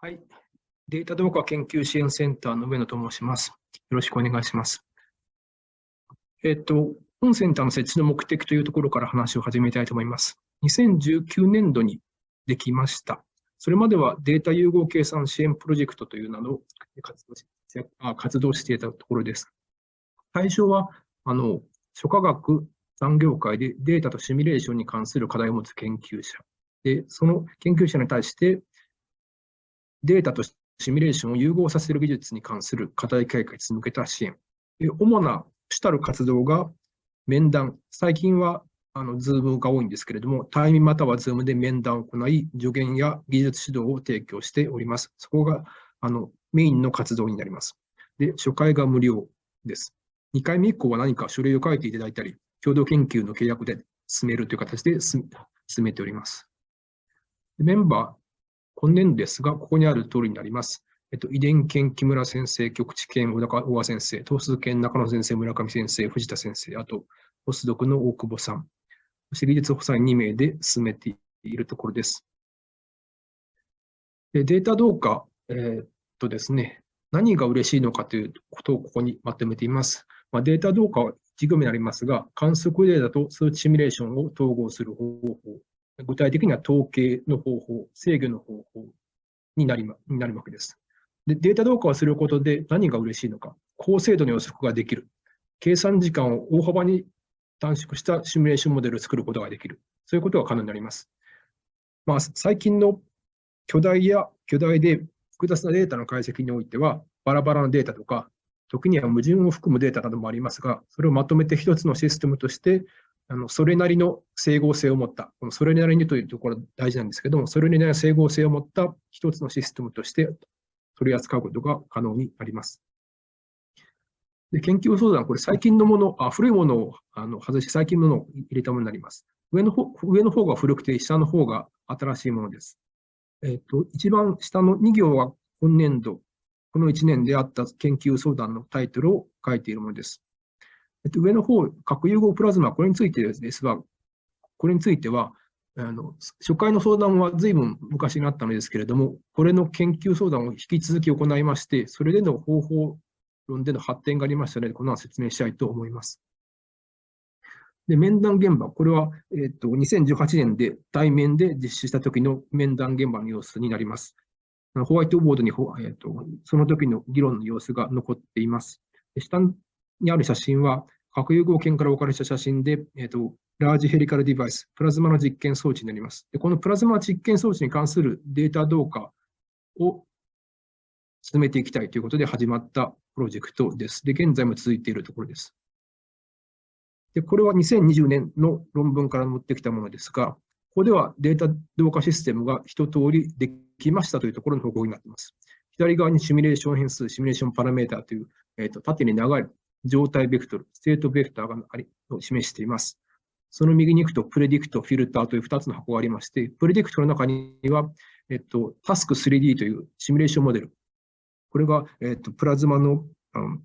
はい。データ動画研究支援センターの上野と申します。よろしくお願いします。えっ、と、本センターの設置の目的というところから話を始めたいと思います。2019年度にできました。それまではデータ融合計算支援プロジェクトという名の活動し活動していたところです。対象は、あの、諸科学産業界でデータとシミュレーションに関する課題を持つ研究者。で、その研究者に対して、データとシミュレーションを融合させる技術に関する課題解決に向けた支援。主な主たる活動が面談。最近はあの、 Zoom が多いんですけれども、対面または Zoom で面談を行い、助言や技術指導を提供しております。そこが、あの、メインの活動になります。で、初回が無料です。2回目以降は何か書類を書いていただいたり、共同研究の契約で進めるという形で進めております。メンバー、今年度ですが、ここにある通りになります。えっと、遺伝研木村先生、局地研小川先生、東数研中野先生、村上先生、藤田先生、あと、ポスドクの大久保さん、そして技術補佐員2名で進めているところです。でデータどうか、えー、っとですね、何が嬉しいのかということをここにまとめています。まあ、データどうかは1行目になりますが、観測データと数値シミュレーションを統合する方法、具体的には統計の方法、制御の方法になりまになるわけです。でデータ同化をすることで何が嬉しいのか、高精度の予測ができる、計算時間を大幅に短縮したシミュレーションモデルを作ることができる。そういうことが可能になります。まあ、最近の巨大や巨大で複雑なデータの解析においては、バラバラなデータとか、時には矛盾を含むデータなどもありますが、それをまとめて一つのシステムとして、あのそれなりの整合性を持った、このそれなりにというところ大事なんですけども、それなりの整合性を持った一つのシステムとして取り扱うことが可能になります。で研究相談、これ最近のもの、あ古いものをあの外して、最近のものを入れたものになります。上の方上の方が古くて、下の方が新しいものです。えっ、と、一番下の2行は今年度、この1年であった研究相談のタイトルを書いているものです。えっと、上の方、核融合プラズマ、これについてですが、これについては、あの初回の相談は随分昔になったのですけれども、これの研究相談を引き続き行いまして、それでの方法論での発展がありましたので、この説明したいと思います。で面談現場、これは、えっと2018年で対面で実施した時の面談現場の様子になります。ホワイトボードに、えっとその時の議論の様子が残っています。下にある写真は、核融合圏から置かれた写真で、えっとラージヘリカルデバイス、プラズマの実験装置になります。でこのプラズマ実験装置に関するデータ同化を進めていきたいということで始まったプロジェクトです。で、現在も続いているところです。で、これは2020年の論文から持ってきたものですが、ここではデータ同化システムが一通りできましたというところの報告になっています。左側にシミュレーション変数、シミュレーションパラメータという、えーと、縦に長い状態ベクトル、 state vector がありを示しています。その右に行くと、 predict、フィルターという2つの箱がありまして、 predict の中には、えっと、タスク 3D というシミュレーションモデル、これが、えっと、プラズマの、うん、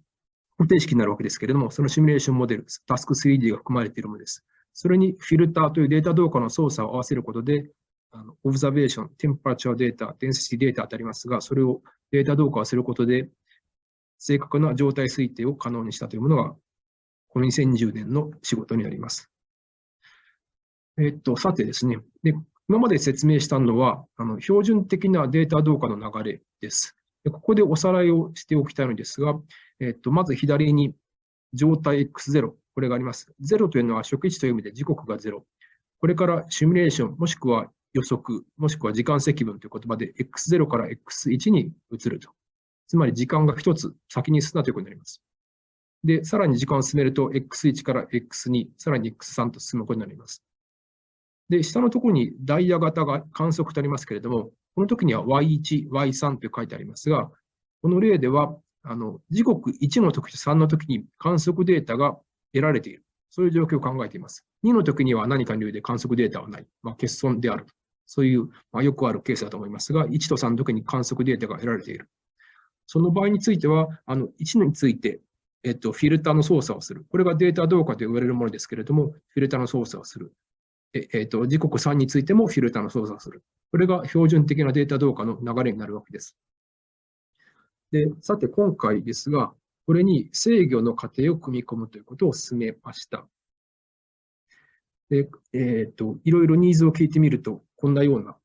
方程式になるわけですけれども、そのシミュレーションモデル、タスク 3D が含まれているものです。それにフィルターというデータ動化の操作を合わせることで、あのオブザベーション、テンパラチュアデータ、デンシティデータとありますが、それをデータ動化をすることで、正確な状態推定を可能にしたというものが、この2020年の仕事になります。えっと、さてですね、で今まで説明したのは、あの標準的なデータ動化の流れです。でここでおさらいをしておきたいのですが、えっと、まず左に状態 X0、これがあります。0というのは初期値という意味で時刻が0。これからシミュレーション、もしくは予測、もしくは時間積分という言葉で X0 から X1 に移ると。つまり時間が一つ先に進んだということになります。で、さらに時間を進めると X1 から X2、さらに X3 と進むことになります。で、下のところにダイヤ型が観測とありますけれども、この時には Y1、Y3 と書いてありますが、この例では、あの時刻1の時と3の時に観測データが得られている。そういう状況を考えています。2の時には何かの理由で観測データはない。まあ、欠損である。そういう、まあ、よくあるケースだと思いますが、1と3の時に観測データが得られている。その場合については、あの1について、えっと、フィルターの操作をする。これがデータどうかと言われるものですけれども、フィルターの操作をする。ええっと、時刻3についてもフィルターの操作をする。これが標準的なデータ動画の流れになるわけです。で、さて今回ですが、これに制御の過程を組み込むということを進めました。で、えっ、ー、と、いろいろニーズを聞いてみると、こんなような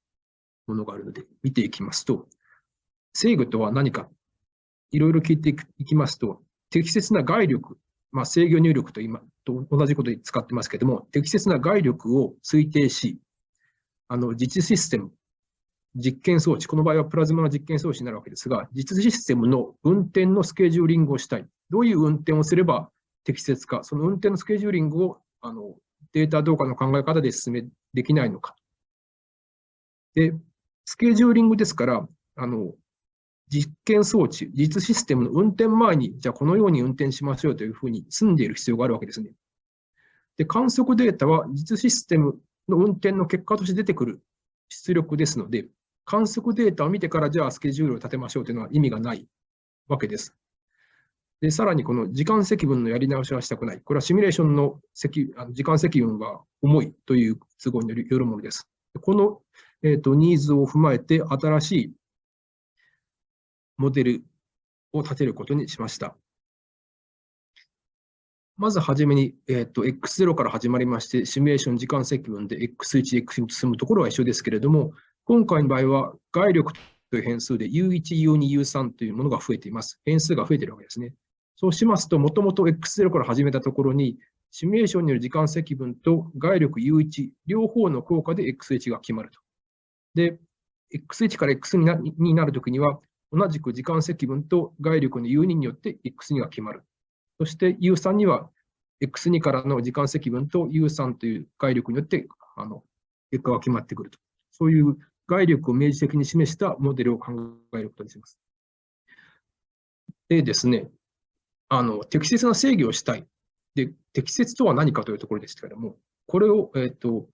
ものがあるので、見ていきますと、制御とは何か、いろいろ聞いていきますと、適切な外力、まあ、制御入力と今と同じことで使ってますけども、適切な外力を推定し、あの実システム、実験装置、この場合はプラズマの実験装置になるわけですが、実システムの運転のスケジューリングをしたい。どういう運転をすれば適切か、その運転のスケジューリングをあのデータ動画の考え方で進めできないのか。で、スケジューリングですから、あの実験装置、実システムの運転前に、じゃあこのように運転しましょうというふうに済んでいる必要があるわけですね。で、観測データは実システムの運転の結果として出てくる出力ですので、観測データを見てからじゃあスケジュールを立てましょうというのは意味がないわけです。で、さらにこの時間積分のやり直しはしたくない。これはシミュレーションの積あの時間積分が重いという都合によるものです。この、えーと、ニーズを踏まえて新しいモデルを立てることにしました。まずはじめに、えーと、X0 から始まりまして、シミュレーション時間積分で X1、X2 と進むところは一緒ですけれども、今回の場合は、外力という変数で U1、U2、U3 というものが増えています。変数が増えているわけですね。そうしますと、もともと X0 から始めたところに、シミュレーションによる時間積分と外力 U1、両方の効果で X1 が決まると。で、X1 から X になになるときには、同じく時間積分と外力の U2 によって X2 が決まる。そして U3 には X2 からの時間積分と U3 という外力によってあの結果が決まってくると。そういう外力を明示的に示したモデルを考えることにします。でですね、あの適切な制御をしたい。で、適切とは何かというところでしたけれども、これを、えーと、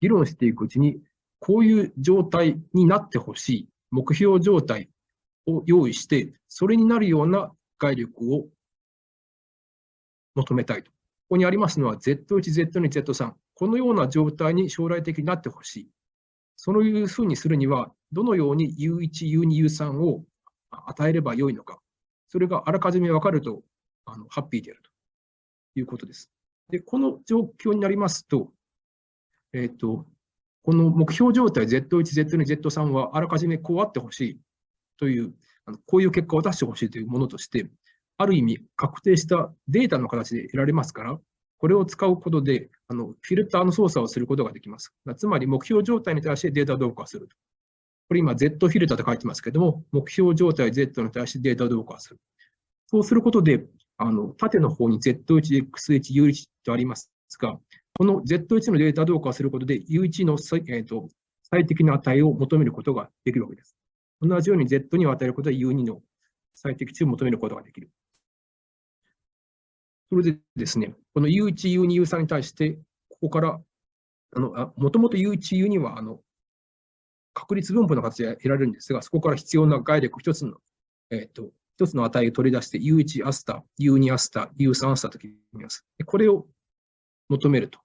議論していくうちに、こういう状態になってほしい、目標状態を用意して、それになるような外力を求めたいと。ここにありますのは Z1、Z2、Z3。このような状態に将来的になってほしい。そういうふうにするには、どのように U1、U2、U3 を与えればよいのか、それがあらかじめ分かるとあのハッピーであるということです。で、この状況になりますと、えっ、ー、と、この目標状態 Z1、Z2、Z3 はあらかじめこうあってほしいという、あのこういう結果を出してほしいというものとして、ある意味確定したデータの形で得られますから、これを使うことで、あのフィルターの操作をすることができます。つまり、目標状態に対してデータ同化する。これ今、Z フィルターと書いてますけども、目標状態 Z に対してデータ同化する。そうすることで、あの縦の方に Z1、X1、U1 とありますが、この Z1 のデータ同化することで、U1 の、えーと、最適な値を求めることができるわけです。同じように Z に与えることで U2 の最適値を求めることができる。それでですね、この U1、U2、U3 に対して、ここから、あのあもともと U1、U2 はあの確率分布の形で得られるんですが、そこから必要な概力一つの、えーと、一つの値を取り出して U1 アスタ、U2 アスタ、U3 アスタと決めます。これを求めると。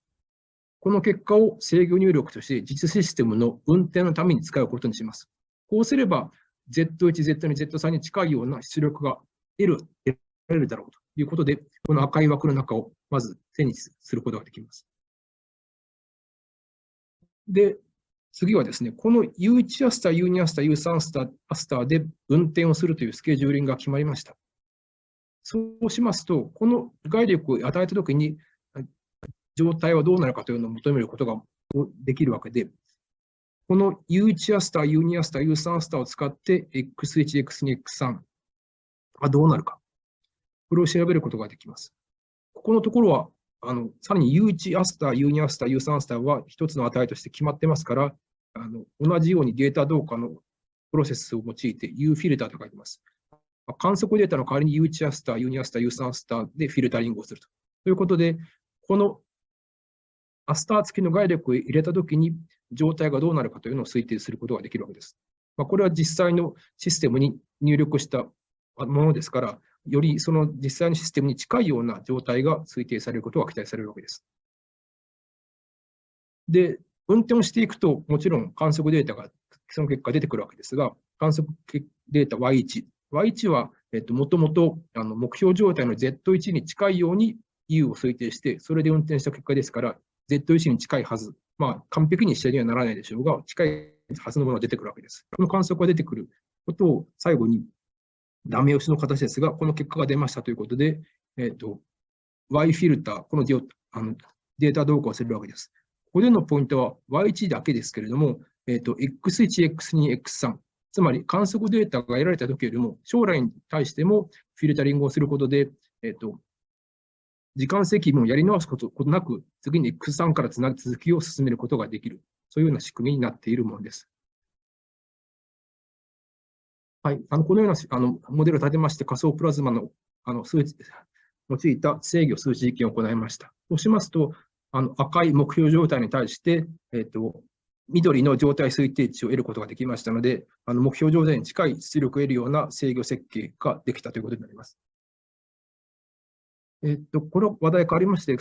この結果を制御入力として実システムの運転のために使うことにします。こうすれば Z1、Z2、Z3 に近いような出力が得る、得られるだろうと。いうことで、この赤い枠の中をまず手にすることができます。で、次はですね、この U1 アスター、U2 アスター、U3 アスターアスターで運転をするというスケジューリングが決まりました。そうしますと、この概力を与えたときに、状態はどうなるかというのを求めることができるわけで、この U1 アスター、U2 アスター、U3 アスターを使って X1、X2、X3 はどうなるか。これを調べることができます。ここのところは、あのさらに U1 アスター、U2 アスター、U3 アスターは一つの値として決まってますから、あの同じようにデータ同化のプロセスを用いて U フィルターと書いてます。観測データの代わりに U1 アスター、U2 アスター、U3 アスターでフィルタリングをすると。ということで、このアスター付きの概力を入れたときに状態がどうなるかというのを推定することができるわけです。まあ、これは実際のシステムに入力したものですから、よりその実際のシステムに近いような状態が推定されることが期待されるわけです。で、運転をしていくと、もちろん観測データがその結果出てくるわけですが、観測データ Y1。Y1 は、えっと、もともとあの目標状態の Z1 に近いように U を推定して、それで運転した結果ですから、Z1 に近いはず。まあ、完璧に下にはならないでしょうが、近いはずのものが出てくるわけです。この観測が出てくることを最後に、ダメ押しの形ですが、この結果が出ましたということで、えっ、と、Y フィルター、このデあのデータ動向をするわけです。ここでのポイントは Y1 だけですけれども、えっ、と、X1、X2、X3、つまり観測データが得られた時よりも、将来に対してもフィルタリングをすることで、えっ、と、時間積分をやり直すことなく、次に X3 からつなぐ続きを進めることができる。そういうような仕組みになっているものです。はい。あの、このようなあのモデルを立てまして、仮想プラズマのあの数値、用いた制御数値実験を行いました。そうしますと、あの赤い目標状態に対して、えっ、と、緑の状態推定値を得ることができましたので、あの目標状態に近い出力を得るような制御設計ができたということになります。えっと、この話題変わりまして、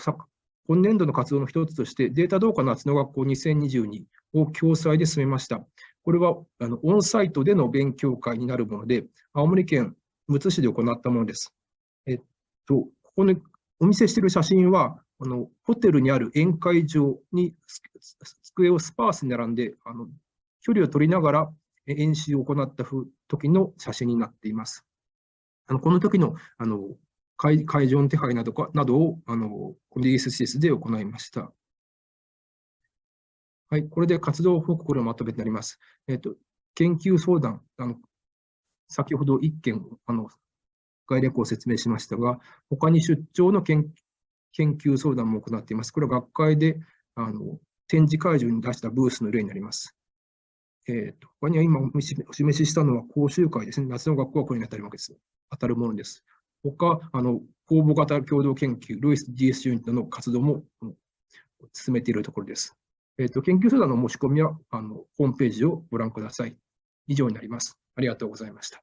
今年度の活動の一つとして、データ同化夏の学校2022を共催で進めました。これはあのオンサイトでの勉強会になるもので、青森県むつ市で行ったものです。えっと、ここにお見せしている写真は、あのホテルにある宴会場に机をスパースに並んで、あの距離を取りながら演習を行った時の写真になっています。あのこの時のあの会会場の手配などかなどをあのこの DSCS で行いました。はい、これで活動報告のまとめになります。えっ、と、研究相談、あの先ほど1件あの概略を説明しましたが、他に出張の研究相談も行っています。これは学会であの展示会場に出したブースの例になります。えーと、他には今お示ししたのは講習会ですね。夏の学校はこれに当たるわけです。当たるものです。他、あの公募型共同研究、ルイス DS ユニットの活動も進めているところです。えーと、研究相談の申し込みはあのホームページをご覧ください。以上になります。ありがとうございました。